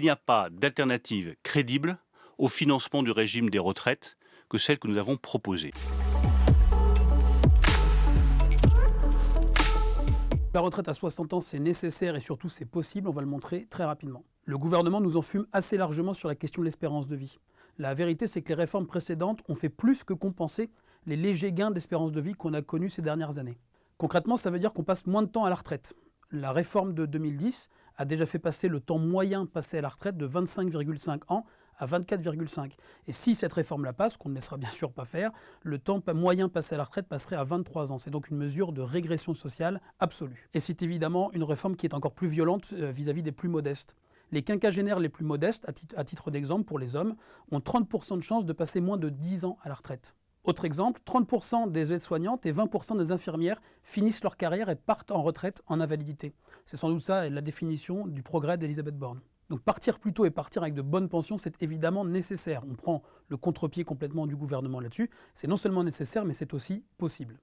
qu'il n'y a pas d'alternative crédible au financement du régime des retraites que celle que nous avons proposée. La retraite à 60 ans, c'est nécessaire et surtout c'est possible, on va le montrer très rapidement. Le gouvernement nous en fume assez largement sur la question de l'espérance de vie. La vérité, c'est que les réformes précédentes ont fait plus que compenser les légers gains d'espérance de vie qu'on a connus ces dernières années. Concrètement, ça veut dire qu'on passe moins de temps à la retraite. La réforme de 2010 a déjà fait passer le temps moyen passé à la retraite de 25,5 ans à 24,5. Et si cette réforme la passe, qu'on ne laissera bien sûr pas faire, le temps moyen passé à la retraite passerait à 23 ans. C'est donc une mesure de régression sociale absolue. Et c'est évidemment une réforme qui est encore plus violente euh, vis-à-vis des plus modestes. Les quinquagénaires les plus modestes, à titre d'exemple pour les hommes, ont 30% de chances de passer moins de 10 ans à la retraite. Autre exemple, 30% des aides-soignantes et 20% des infirmières finissent leur carrière et partent en retraite en invalidité. C'est sans doute ça la définition du progrès d'Elisabeth Borne. Donc partir plus tôt et partir avec de bonnes pensions, c'est évidemment nécessaire. On prend le contre-pied complètement du gouvernement là-dessus. C'est non seulement nécessaire, mais c'est aussi possible.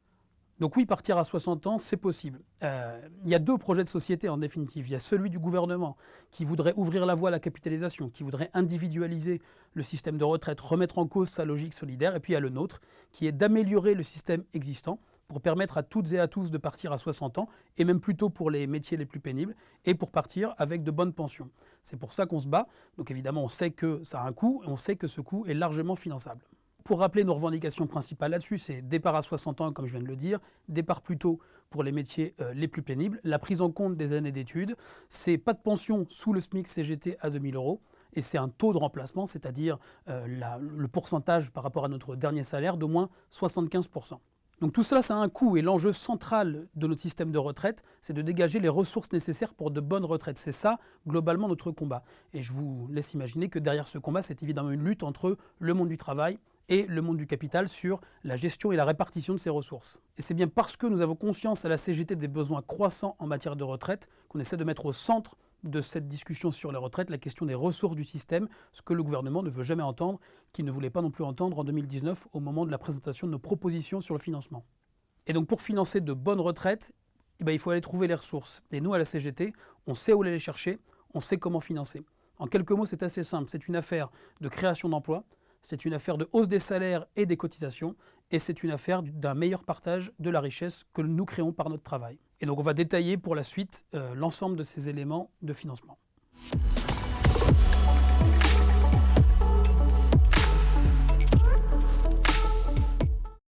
Donc oui, partir à 60 ans, c'est possible. Euh, il y a deux projets de société en définitive. Il y a celui du gouvernement qui voudrait ouvrir la voie à la capitalisation, qui voudrait individualiser le système de retraite, remettre en cause sa logique solidaire. Et puis il y a le nôtre qui est d'améliorer le système existant pour permettre à toutes et à tous de partir à 60 ans, et même plutôt pour les métiers les plus pénibles, et pour partir avec de bonnes pensions. C'est pour ça qu'on se bat. Donc évidemment, on sait que ça a un coût, et on sait que ce coût est largement finançable. Pour rappeler nos revendications principales là-dessus, c'est départ à 60 ans, comme je viens de le dire, départ plus tôt pour les métiers euh, les plus pénibles, la prise en compte des années d'études, c'est pas de pension sous le SMIC CGT à 2000 euros, et c'est un taux de remplacement, c'est-à-dire euh, le pourcentage par rapport à notre dernier salaire d'au moins 75%. Donc tout cela, ça a un coût et l'enjeu central de notre système de retraite, c'est de dégager les ressources nécessaires pour de bonnes retraites. C'est ça, globalement, notre combat. Et je vous laisse imaginer que derrière ce combat, c'est évidemment une lutte entre le monde du travail et le monde du capital sur la gestion et la répartition de ces ressources. Et c'est bien parce que nous avons conscience à la CGT des besoins croissants en matière de retraite qu'on essaie de mettre au centre de cette discussion sur les retraites la question des ressources du système, ce que le gouvernement ne veut jamais entendre, qu'il ne voulait pas non plus entendre en 2019 au moment de la présentation de nos propositions sur le financement. Et donc pour financer de bonnes retraites, eh ben, il faut aller trouver les ressources. Et nous, à la CGT, on sait où les chercher, on sait comment financer. En quelques mots, c'est assez simple. C'est une affaire de création d'emplois, c'est une affaire de hausse des salaires et des cotisations, et c'est une affaire d'un meilleur partage de la richesse que nous créons par notre travail. Et donc on va détailler pour la suite euh, l'ensemble de ces éléments de financement.